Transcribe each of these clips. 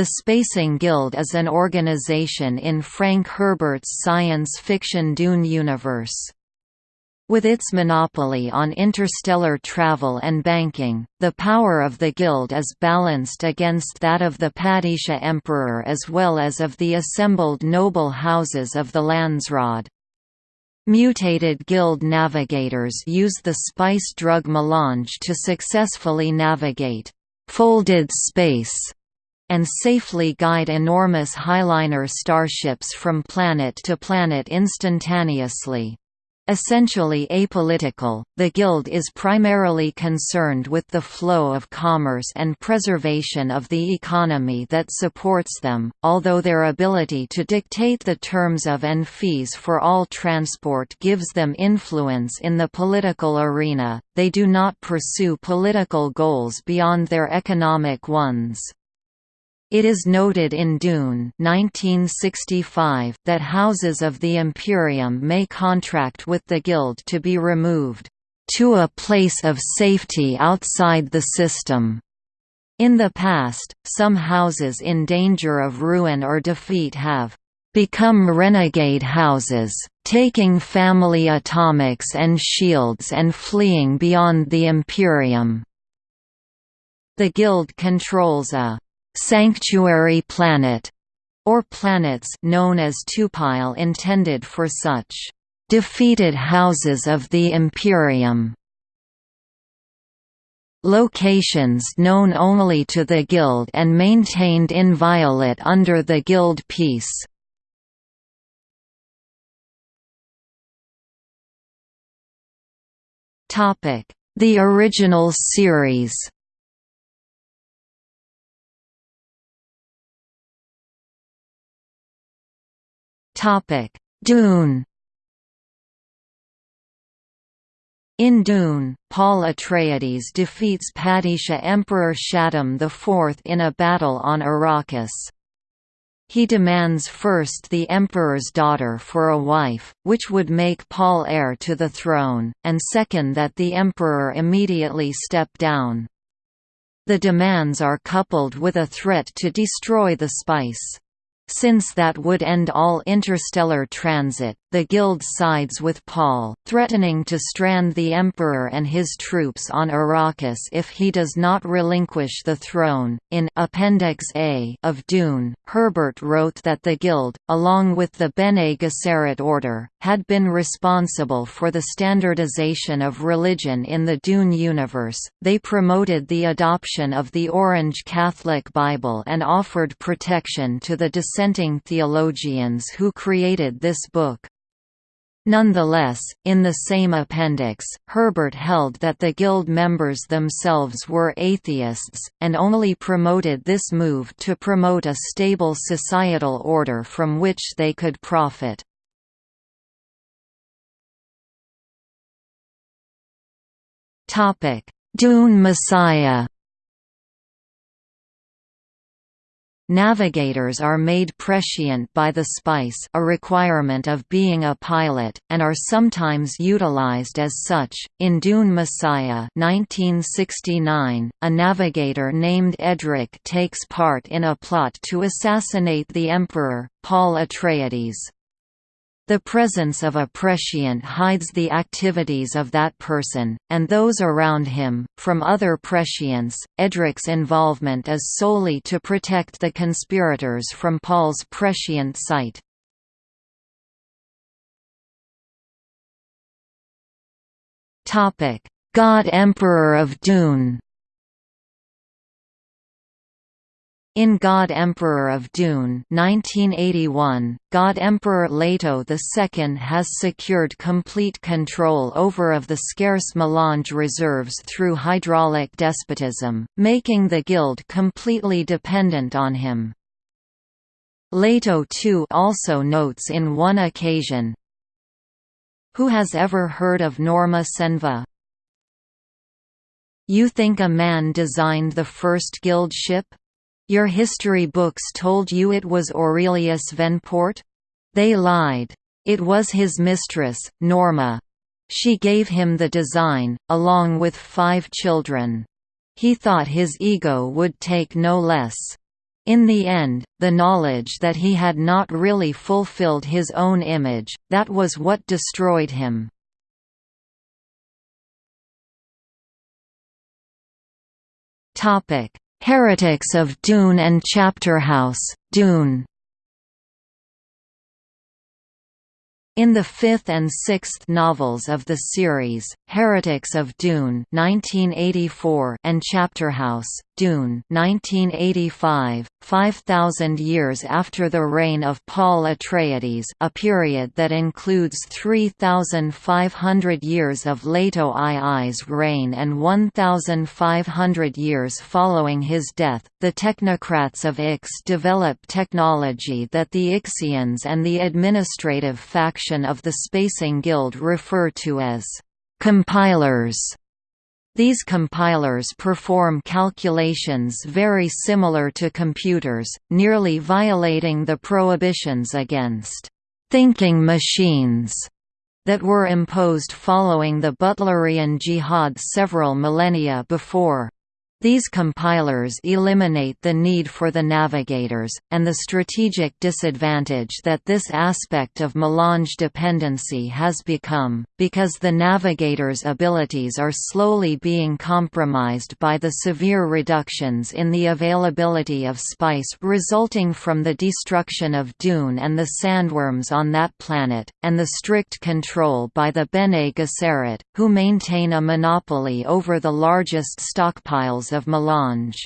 The Spacing Guild is an organization in Frank Herbert's science fiction Dune universe. With its monopoly on interstellar travel and banking, the power of the Guild is balanced against that of the Padishah Emperor as well as of the assembled noble houses of the Landsraad. Mutated Guild navigators use the spice drug melange to successfully navigate «folded space» and safely guide enormous highliner starships from planet to planet instantaneously. Essentially apolitical, the Guild is primarily concerned with the flow of commerce and preservation of the economy that supports them, although their ability to dictate the terms of and fees for all transport gives them influence in the political arena, they do not pursue political goals beyond their economic ones. It is noted in Dune 1965 that houses of the Imperium may contract with the Guild to be removed to a place of safety outside the system. In the past, some houses in danger of ruin or defeat have become renegade houses, taking family atomics and shields and fleeing beyond the Imperium. The Guild controls a sanctuary planet, or planets known as tupile intended for such defeated houses of the Imperium. Locations known only to the Guild and maintained inviolate under the Guild peace. The original series Topic: Dune. In Dune, Paul Atreides defeats Padishah Emperor Shaddam IV in a battle on Arrakis. He demands first the Emperor's daughter for a wife, which would make Paul heir to the throne, and second that the Emperor immediately step down. The demands are coupled with a threat to destroy the spice. Since that would end all interstellar transit, the Guild sides with Paul, threatening to strand the Emperor and his troops on Arrakis if he does not relinquish the throne. In Appendix A of Dune, Herbert wrote that the Guild, along with the Bene Gesserit order, had been responsible for the standardization of religion in the Dune universe. They promoted the adoption of the Orange Catholic Bible and offered protection to the dissenting theologians who created this book. Nonetheless, in the same appendix, Herbert held that the Guild members themselves were atheists, and only promoted this move to promote a stable societal order from which they could profit. Dune Messiah Navigators are made prescient by the spice a requirement of being a pilot, and are sometimes utilized as such. In Dune Messiah 1969, a navigator named Edric takes part in a plot to assassinate the Emperor, Paul Atreides. The presence of a prescient hides the activities of that person, and those around him, from other prescients. Edric's involvement is solely to protect the conspirators from Paul's prescient sight. God Emperor of Dune In God Emperor of Dune 1981, God Emperor Leto II has secured complete control over of the scarce melange reserves through hydraulic despotism, making the Guild completely dependent on him. Leto II also notes in one occasion, Who has ever heard of Norma Cenva? You think a man designed the first guild ship? Your history books told you it was Aurelius Venport? They lied. It was his mistress, Norma. She gave him the design, along with five children. He thought his ego would take no less. In the end, the knowledge that he had not really fulfilled his own image, that was what destroyed him. Heretics of Dune and Chapterhouse, Dune. In the fifth and sixth novels of the series, Heretics of Dune (1984) and Chapterhouse, Dune 1985, 5,000 years after the reign of Paul Atreides a period that includes 3,500 years of Leto II's reign and 1,500 years following his death, the technocrats of Ix develop technology that the Ixians and the administrative faction of the Spacing Guild refer to as compilers. These compilers perform calculations very similar to computers, nearly violating the prohibitions against «thinking machines» that were imposed following the Butlerian Jihad several millennia before. These compilers eliminate the need for the navigators, and the strategic disadvantage that this aspect of melange dependency has become, because the navigators' abilities are slowly being compromised by the severe reductions in the availability of spice resulting from the destruction of Dune and the sandworms on that planet, and the strict control by the Bene Gesserit, who maintain a monopoly over the largest stockpiles of melange.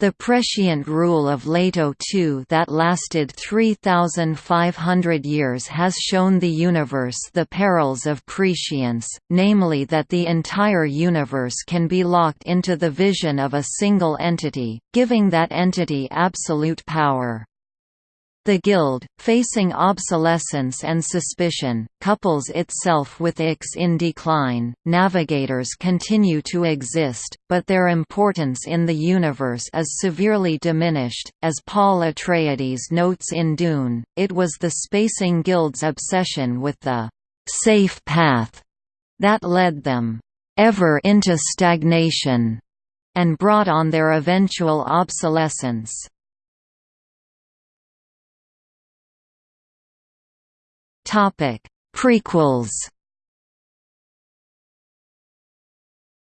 The prescient rule of Leto II that lasted 3,500 years has shown the universe the perils of prescience, namely that the entire universe can be locked into the vision of a single entity, giving that entity absolute power. The Guild, facing obsolescence and suspicion, couples itself with Ix in decline. Navigators continue to exist, but their importance in the universe is severely diminished. As Paul Atreides notes in Dune, it was the Spacing Guild's obsession with the safe path that led them ever into stagnation and brought on their eventual obsolescence. Topic: Prequels.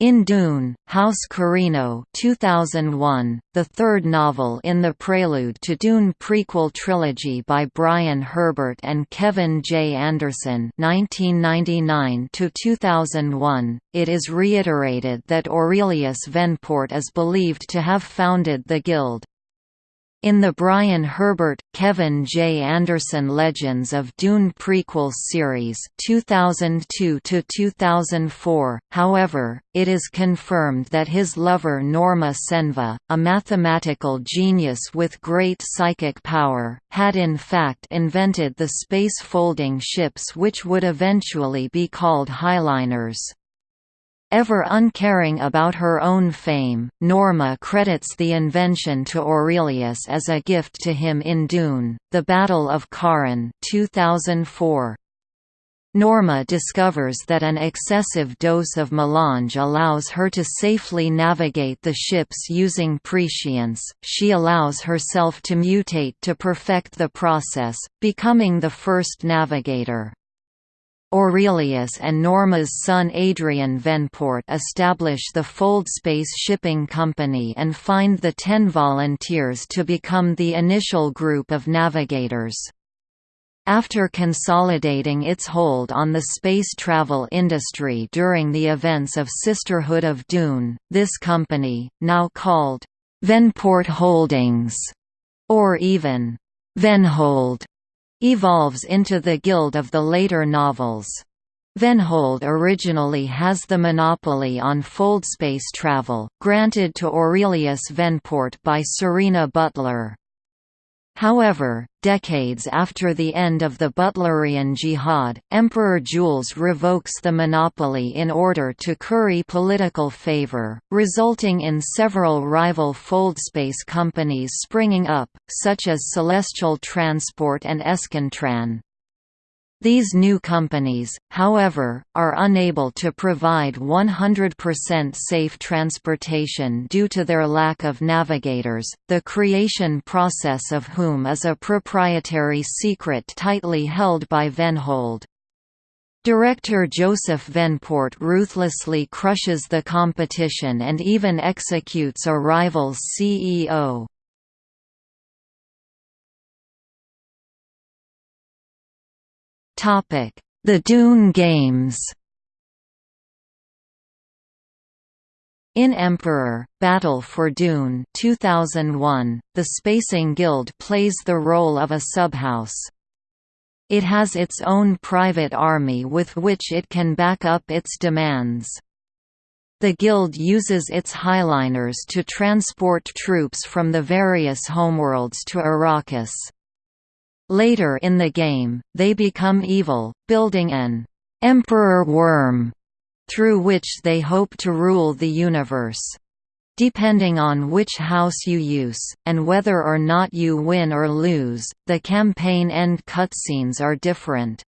In Dune, House Corrino 2001, the third novel in the Prelude to Dune prequel trilogy by Brian Herbert and Kevin J. Anderson 1999–2001, it is reiterated that Aurelius Venport is believed to have founded the Guild. In the Brian Herbert, Kevin J. Anderson Legends of Dune prequel series 2002–2004, however, it is confirmed that his lover Norma Cenva, a mathematical genius with great psychic power, had in fact invented the space-folding ships which would eventually be called Highliners. Ever uncaring about her own fame, Norma credits the invention to Aurelius as a gift to him in Dune, The Battle of Corrin 2004. Norma discovers that an excessive dose of melange allows her to safely navigate the ships using prescience. She allows herself to mutate to perfect the process, becoming the first navigator. Aurelius and Norma's son Adrien Venport establish the Foldspace Shipping Company and find the ten volunteers to become the initial group of navigators. After consolidating its hold on the space travel industry during the events of Sisterhood of Dune, this company, now called Venport Holdings, or even Venhold, evolves into the Guild of the later novels. Venhold originally has the monopoly on foldspace travel, granted to Aurelius Venport by Serena Butler. However, decades after the end of the Butlerian Jihad, Emperor Jules revokes the monopoly in order to curry political favor, resulting in several rival foldspace companies springing up, such as Celestial Transport and EsconTran. These new companies, however, are unable to provide 100% safe transportation due to their lack of navigators, the creation process of whom is a proprietary secret tightly held by Venhold. Director Josef Venport ruthlessly crushes the competition and even executes a rival's CEO. The Dune Games In Emperor, Battle for Dune 2001, the Spacing Guild plays the role of a subhouse. It has its own private army with which it can back up its demands. The Guild uses its highliners to transport troops from the various homeworlds to Arrakis. Later in the game, they become evil, building an «Emperor Worm» through which they hope to rule the universe. Depending on which house you use, and whether or not you win or lose, the campaign end cutscenes are different.